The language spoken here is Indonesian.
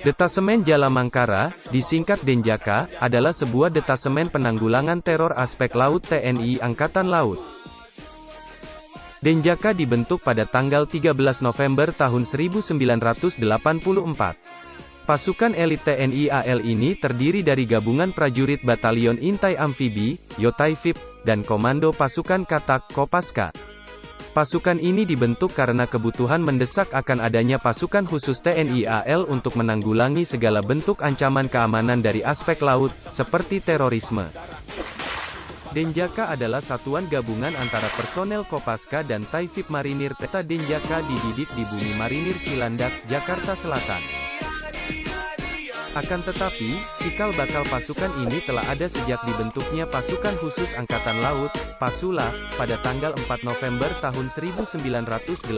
Detasemen Jalamangkara, disingkat Denjaka, adalah sebuah detasemen penanggulangan teror aspek laut TNI Angkatan Laut. Denjaka dibentuk pada tanggal 13 November tahun 1984. Pasukan elit TNI AL ini terdiri dari gabungan prajurit Batalion Intai Amfibi, Yotaifib, dan Komando Pasukan Katak, Kopaska. Pasukan ini dibentuk karena kebutuhan mendesak akan adanya pasukan khusus TNI AL untuk menanggulangi segala bentuk ancaman keamanan dari aspek laut, seperti terorisme. Denjaka adalah satuan gabungan antara personel Kopaska dan Taifib Marinir Peta Denjaka dididik di Bumi Marinir Cilandak, Jakarta Selatan. Akan tetapi, cikal bakal pasukan ini telah ada sejak dibentuknya Pasukan Khusus Angkatan Laut, Pasula, pada tanggal 4 November tahun 1982.